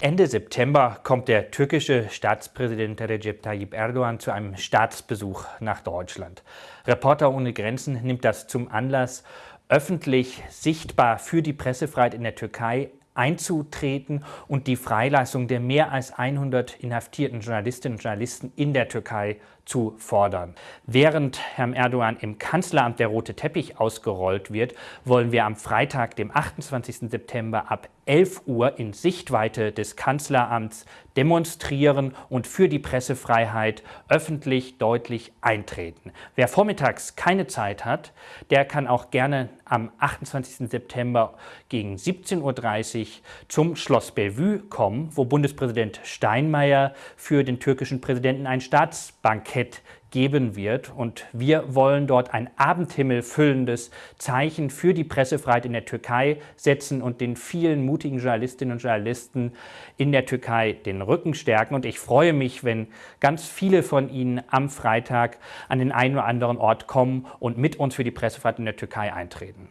Ende September kommt der türkische Staatspräsident Recep Tayyip Erdogan zu einem Staatsbesuch nach Deutschland. Reporter ohne Grenzen nimmt das zum Anlass, öffentlich sichtbar für die Pressefreiheit in der Türkei einzutreten und die Freilassung der mehr als 100 inhaftierten Journalistinnen und Journalisten in der Türkei zu fordern. Während Herrn Erdogan im Kanzleramt der rote Teppich ausgerollt wird, wollen wir am Freitag, dem 28. September ab 11 Uhr in Sichtweite des Kanzleramts demonstrieren und für die Pressefreiheit öffentlich deutlich eintreten. Wer vormittags keine Zeit hat, der kann auch gerne am 28. September gegen 17.30 Uhr zum Schloss Bellevue kommen, wo Bundespräsident Steinmeier für den türkischen Präsidenten ein Staatsbankett Bankett geben wird. Und wir wollen dort ein Abendhimmel füllendes Zeichen für die Pressefreiheit in der Türkei setzen und den vielen mutigen Journalistinnen und Journalisten in der Türkei den Rücken stärken. Und ich freue mich, wenn ganz viele von Ihnen am Freitag an den einen oder anderen Ort kommen und mit uns für die Pressefreiheit in der Türkei eintreten.